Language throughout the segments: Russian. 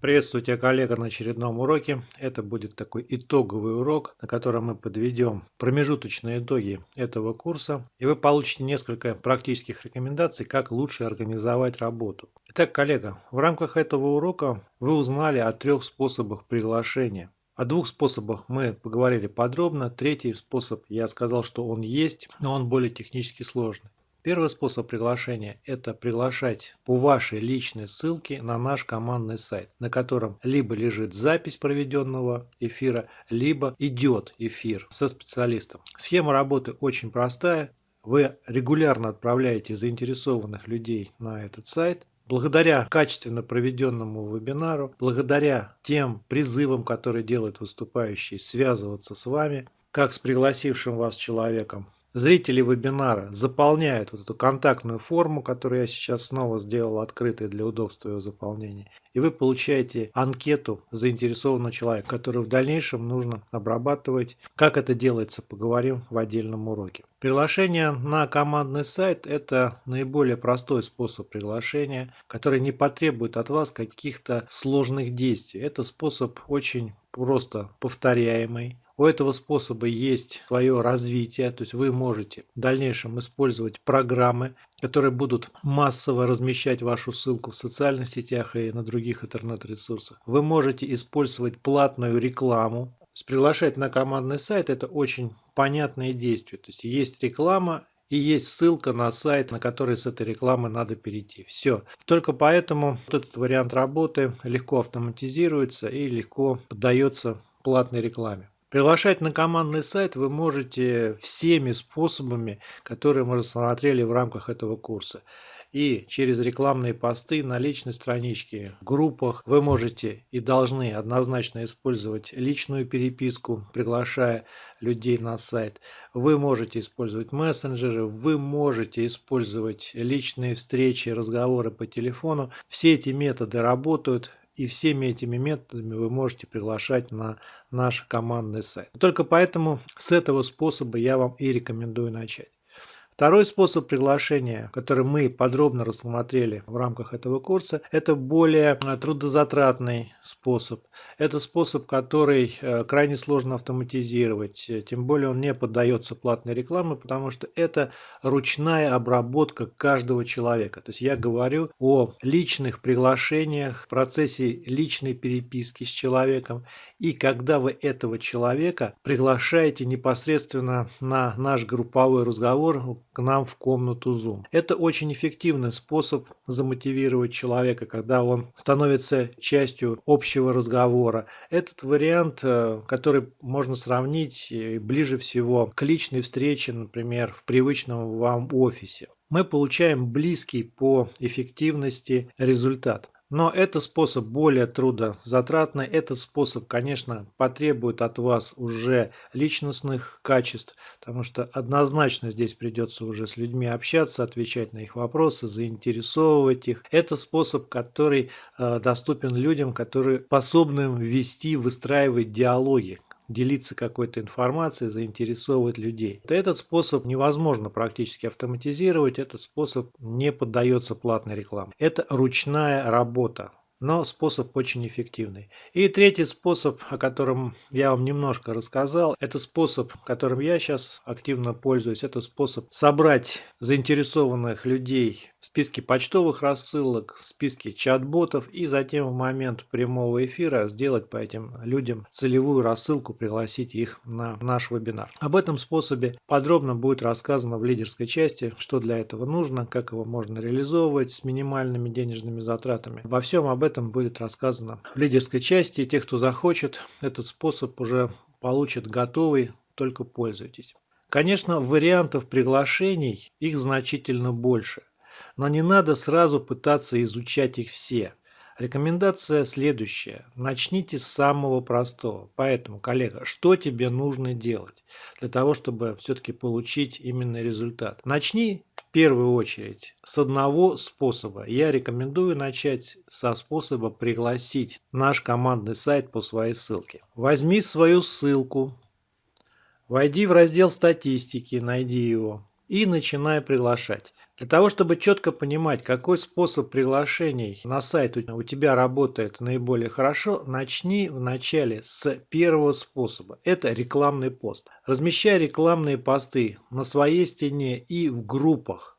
Приветствую тебя, коллега, на очередном уроке. Это будет такой итоговый урок, на котором мы подведем промежуточные итоги этого курса. И вы получите несколько практических рекомендаций, как лучше организовать работу. Итак, коллега, в рамках этого урока вы узнали о трех способах приглашения. О двух способах мы поговорили подробно. Третий способ, я сказал, что он есть, но он более технически сложный. Первый способ приглашения – это приглашать по вашей личной ссылке на наш командный сайт, на котором либо лежит запись проведенного эфира, либо идет эфир со специалистом. Схема работы очень простая. Вы регулярно отправляете заинтересованных людей на этот сайт, Благодаря качественно проведенному вебинару, благодаря тем призывам, которые делают выступающие, связываться с вами, как с пригласившим вас человеком, Зрители вебинара заполняют вот эту контактную форму, которую я сейчас снова сделал открытой для удобства его заполнения. И вы получаете анкету заинтересованного человека, которую в дальнейшем нужно обрабатывать. Как это делается, поговорим в отдельном уроке. Приглашение на командный сайт – это наиболее простой способ приглашения, который не потребует от вас каких-то сложных действий. Это способ очень просто повторяемый, у этого способа есть свое развитие, то есть вы можете в дальнейшем использовать программы, которые будут массово размещать вашу ссылку в социальных сетях и на других интернет-ресурсах. Вы можете использовать платную рекламу. Приглашать на командный сайт – это очень понятное действие. То есть есть реклама, и есть ссылка на сайт, на который с этой рекламы надо перейти. Все. Только поэтому этот вариант работы легко автоматизируется и легко поддается платной рекламе. Приглашать на командный сайт вы можете всеми способами, которые мы рассмотрели в рамках этого курса. И через рекламные посты на личной страничке, в группах вы можете и должны однозначно использовать личную переписку, приглашая людей на сайт. Вы можете использовать мессенджеры, вы можете использовать личные встречи, разговоры по телефону. Все эти методы работают и всеми этими методами вы можете приглашать на наш командный сайт. Только поэтому с этого способа я вам и рекомендую начать. Второй способ приглашения, который мы подробно рассмотрели в рамках этого курса, это более э, трудозатратный способ. Это способ, который э, крайне сложно автоматизировать, э, тем более он не поддается платной рекламе, потому что это ручная обработка каждого человека. То есть я говорю о личных приглашениях, процессе личной переписки с человеком и когда вы этого человека приглашаете непосредственно на наш групповой разговор к нам в комнату Zoom. Это очень эффективный способ замотивировать человека, когда он становится частью общего разговора. Этот вариант, э, который можно сравнить э, ближе всего к личной встрече, например, в привычном вам офисе. Мы получаем близкий по эффективности результат. Но это способ более трудозатратный. Этот способ, конечно, потребует от вас уже личностных качеств, потому что однозначно здесь придется уже с людьми общаться, отвечать на их вопросы, заинтересовывать их. Это способ, который э, доступен людям, которые способны вести, выстраивать диалоги, делиться какой-то информацией, заинтересовывать людей. Этот способ невозможно практически автоматизировать, этот способ не поддается платной рекламе. Это ручная работа но способ очень эффективный. И третий способ, о котором я вам немножко рассказал, это способ, которым я сейчас активно пользуюсь, это способ собрать заинтересованных людей в списке почтовых рассылок, в списке чат-ботов и затем в момент прямого эфира сделать по этим людям целевую рассылку, пригласить их на наш вебинар. Об этом способе подробно будет рассказано в лидерской части, что для этого нужно, как его можно реализовывать с минимальными денежными затратами. Во всем об этом будет рассказано в лидерской части. Те, кто захочет, этот способ уже получит готовый, только пользуйтесь. Конечно, вариантов приглашений их значительно больше, но не надо сразу пытаться изучать их все. Рекомендация следующая. Начните с самого простого. Поэтому, коллега, что тебе нужно делать для того, чтобы все-таки получить именно результат? Начни в первую очередь с одного способа. Я рекомендую начать со способа пригласить наш командный сайт по своей ссылке. Возьми свою ссылку, войди в раздел статистики, найди его и начинай приглашать. Для того, чтобы четко понимать, какой способ приглашений на сайт у тебя работает наиболее хорошо, начни вначале с первого способа. Это рекламный пост. Размещай рекламные посты на своей стене и в группах.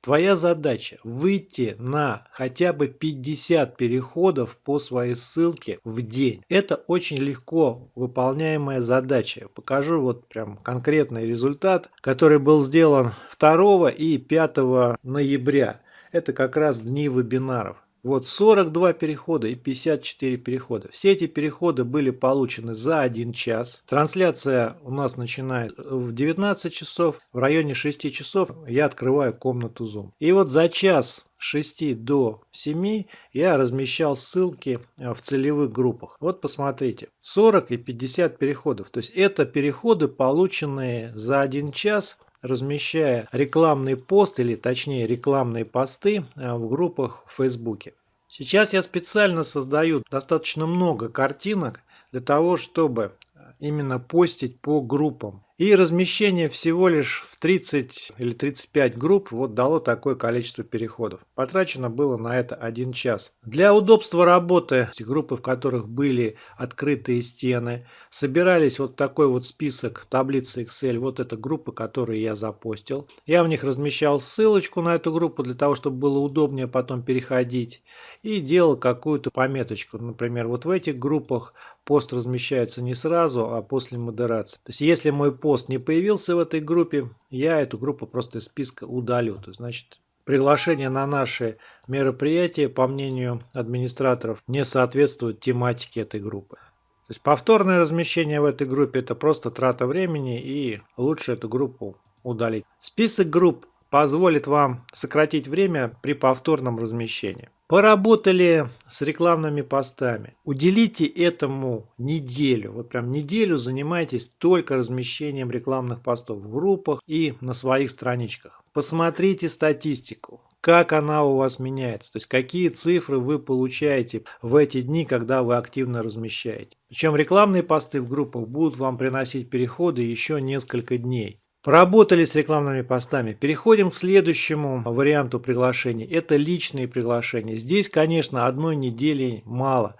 Твоя задача выйти на хотя бы 50 переходов по своей ссылке в день. Это очень легко выполняемая задача. Покажу вот прям конкретный результат, который был сделан 2 и 5 ноября. Это как раз дни вебинаров. Вот 42 перехода и 54 перехода. Все эти переходы были получены за 1 час. Трансляция у нас начинает в 19 часов. В районе 6 часов я открываю комнату Zoom. И вот за час 6 до 7 я размещал ссылки э, в целевых группах. Вот посмотрите, 40 и 50 переходов. То есть это переходы, полученные за 1 час размещая рекламный пост или точнее рекламные посты э, в группах в Фейсбуке. Сейчас я специально создаю достаточно много картинок для того, чтобы именно постить по группам. И размещение всего лишь в 30 или 35 групп вот дало такое количество переходов. Потрачено было на это 1 час. Для удобства работы, группы, в которых были открытые стены, собирались вот такой вот список таблицы Excel. Вот это группы, которые я запостил. Я в них размещал ссылочку на эту группу для того, чтобы было удобнее потом переходить. И делал какую-то пометочку. Например, вот в этих группах пост размещается не сразу, а после модерации. То есть если мой пост пост не появился в этой группе, я эту группу просто из списка удалю. То есть, значит, приглашение на наши мероприятия, по мнению администраторов, не соответствует тематике этой группы. То есть повторное размещение в этой группе это просто трата времени и лучше эту группу удалить. Список групп позволит вам сократить время при повторном размещении. Поработали с рекламными постами. Уделите этому неделю. Вот прям неделю занимайтесь только размещением рекламных постов в группах и на своих страничках. Посмотрите статистику как она у вас меняется, то есть какие цифры вы получаете в эти дни, когда вы активно размещаете. Причем рекламные посты в группах будут вам приносить переходы еще несколько дней. Поработали с рекламными постами. Переходим к следующему варианту приглашений. Это личные приглашения. Здесь, конечно, одной недели мало.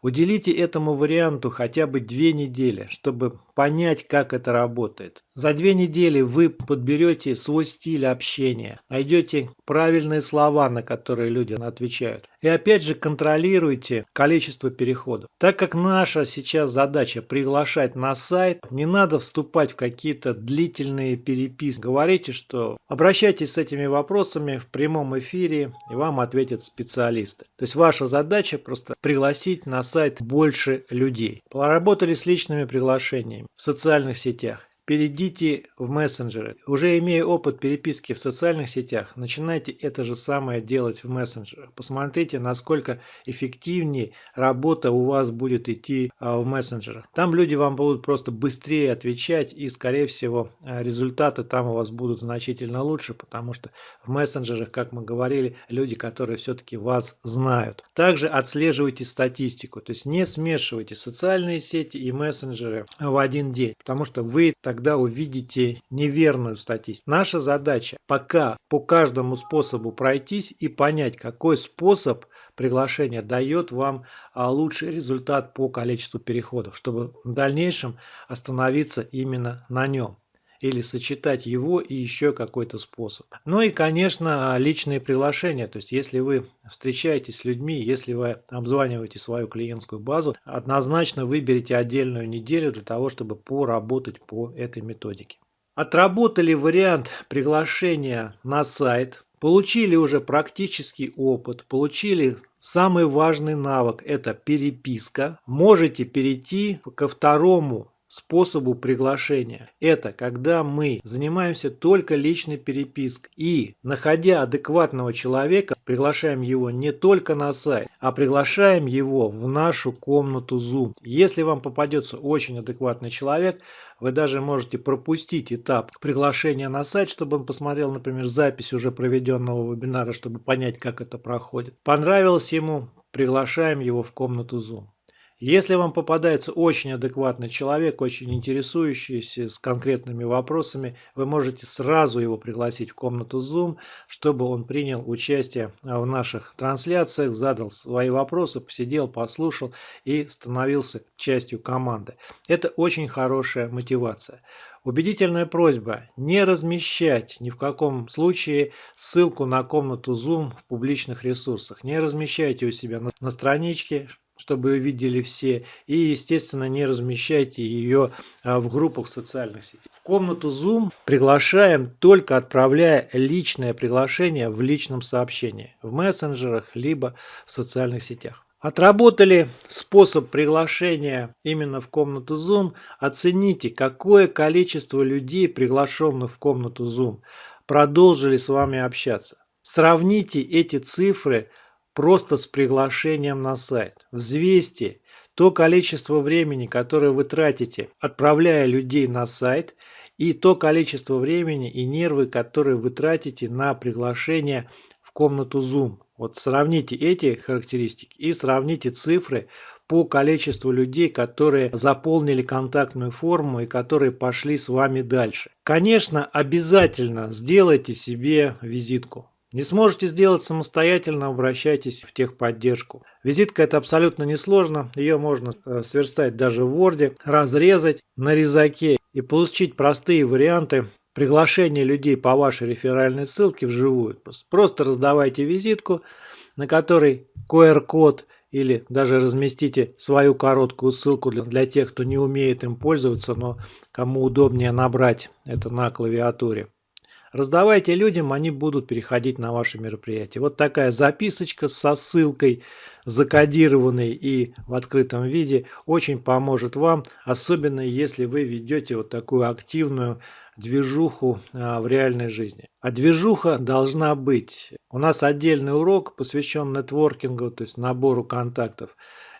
Уделите этому варианту хотя бы две недели, чтобы понять, как это работает. За две недели вы подберете свой стиль общения, найдете правильные слова, на которые люди отвечают. И опять же контролируйте количество переходов. Так как наша сейчас задача приглашать на сайт, не надо вступать в какие-то длительные переписки. Говорите, что обращайтесь с этими вопросами в прямом эфире, и вам ответят специалисты. То есть ваша задача просто пригласить на сайт больше людей. Поработали с личными приглашениями в социальных сетях. Перейдите в мессенджеры. Уже имея опыт переписки в социальных сетях, начинайте это же самое делать в мессенджерах. Посмотрите, насколько эффективнее работа у вас будет идти а, в мессенджерах. Там люди вам будут просто быстрее отвечать и, скорее всего, а, результаты там у вас будут значительно лучше, потому что в мессенджерах, как мы говорили, люди, которые все-таки вас знают. Также отслеживайте статистику, то есть не смешивайте социальные сети и мессенджеры в один день, потому что вы тогда увидите неверную статистику. Наша задача пока по каждому способу пройтись и понять, какой способ приглашения дает вам а, лучший результат по количеству переходов, чтобы в дальнейшем остановиться именно на нем или сочетать его и еще какой-то способ. Ну и, конечно, личные приглашения. То есть, если вы встречаетесь с людьми, если вы обзваниваете свою клиентскую базу, однозначно выберите отдельную неделю для того, чтобы поработать по этой методике. Отработали вариант приглашения на сайт, получили уже практический опыт, получили самый важный навык – это переписка. Можете перейти ко второму способу приглашения. Это когда мы занимаемся только личной перепиской и, находя адекватного человека, приглашаем его не только на сайт, а приглашаем его в нашу комнату Zoom. Если вам попадется очень адекватный человек, вы даже можете пропустить этап приглашения на сайт, чтобы он посмотрел, например, запись уже проведенного вебинара, чтобы понять, как это проходит. Понравилось ему, приглашаем его в комнату Zoom. Если вам попадается очень адекватный человек, очень интересующийся с конкретными вопросами, вы можете сразу его пригласить в комнату Zoom, чтобы он принял участие в наших трансляциях, задал свои вопросы, посидел, послушал и становился частью команды. Это очень хорошая мотивация. Убедительная просьба не размещать ни в каком случае ссылку на комнату Zoom в публичных ресурсах. Не размещайте у себя на страничке, чтобы ее видели все. И, естественно, не размещайте ее а, в группах социальных сетях. В комнату Zoom приглашаем только отправляя личное приглашение в личном сообщении, в мессенджерах, либо в социальных сетях. Отработали способ приглашения именно в комнату Zoom. Оцените, какое количество людей, приглашенных в комнату Zoom, продолжили с вами общаться. Сравните эти цифры просто с приглашением на сайт. Взвесьте то количество времени, которое вы тратите, отправляя людей на сайт, и то количество времени и нервы, которые вы тратите на приглашение в комнату Zoom. Вот сравните эти характеристики и сравните цифры по количеству людей, которые заполнили контактную форму и которые пошли с вами дальше. Конечно, обязательно сделайте себе визитку. Не сможете сделать самостоятельно, обращайтесь в техподдержку. Визитка это абсолютно несложно, ее можно э, сверстать даже в Word, разрезать на резаке и получить простые варианты приглашение людей по вашей реферальной ссылке вживую. Просто раздавайте визитку, на которой QR-код или даже разместите свою короткую ссылку для, для тех, кто не умеет им пользоваться, но кому удобнее набрать это на клавиатуре. Раздавайте людям, они будут переходить на ваши мероприятия. Вот такая записочка со ссылкой, закодированной и в открытом виде, очень поможет вам, особенно если вы ведете вот такую активную движуху а, в реальной жизни. А движуха должна быть. У нас отдельный урок посвящен нетворкингу, то есть набору контактов.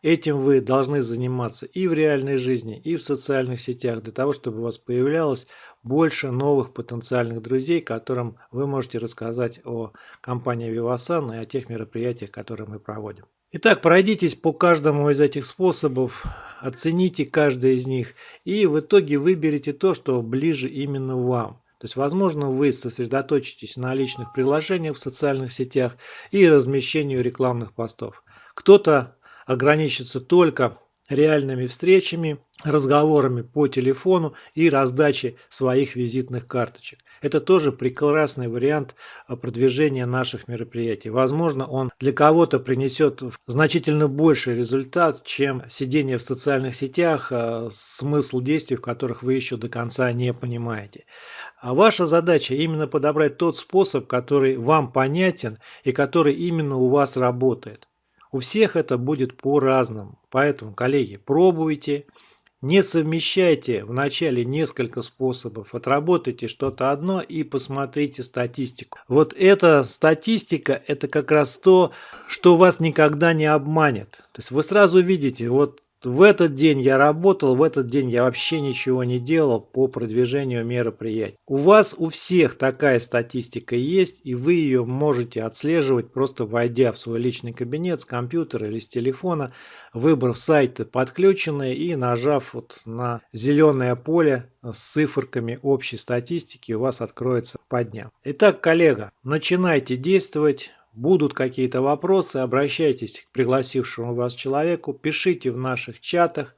Этим вы должны заниматься и в реальной жизни, и в социальных сетях, для того, чтобы у вас появлялось больше новых потенциальных друзей, которым вы можете рассказать о компании Vivasan и о тех мероприятиях, которые мы проводим. Итак, пройдитесь по каждому из этих способов, оцените каждый из них и в итоге выберите то, что ближе именно вам. То есть, возможно, вы сосредоточитесь на личных приложениях в социальных сетях и размещению рекламных постов. Кто-то ограничится только реальными встречами, разговорами по телефону и раздачей своих визитных карточек. Это тоже прекрасный вариант а, продвижения наших мероприятий. Возможно, он для кого-то принесет значительно больший результат, чем сидение в социальных сетях, а, смысл действий, в которых вы еще до конца не понимаете. А ваша задача именно подобрать тот способ, который вам понятен и который именно у вас работает. У всех это будет по-разному. Поэтому, коллеги, пробуйте. Не совмещайте вначале несколько способов, отработайте что-то одно и посмотрите статистику. Вот эта статистика, это как раз то, что вас никогда не обманет. То есть вы сразу видите, вот в этот день я работал, в этот день я вообще ничего не делал по продвижению мероприятий. У вас у всех такая статистика есть, и вы ее можете отслеживать, просто войдя в свой личный кабинет с компьютера или с телефона, выбрав сайты подключенные и нажав вот на зеленое поле с циферками общей статистики, у вас откроется по дням. Итак, коллега, начинайте действовать. Будут какие-то вопросы, обращайтесь к пригласившему вас человеку, пишите в наших чатах,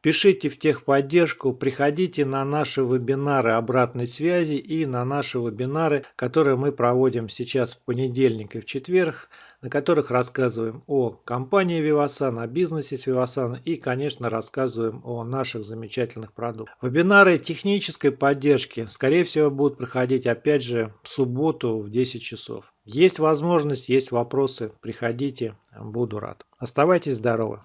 пишите в техподдержку, приходите на наши вебинары обратной связи и на наши вебинары, которые мы проводим сейчас в понедельник и в четверг на которых рассказываем о компании Vivasan, о бизнесе с Vivasan и, конечно, рассказываем о наших замечательных продуктах. Вебинары технической поддержки, скорее всего, будут проходить опять же в субботу в 10 часов. Есть возможность, есть вопросы, приходите, буду рад. Оставайтесь здоровы!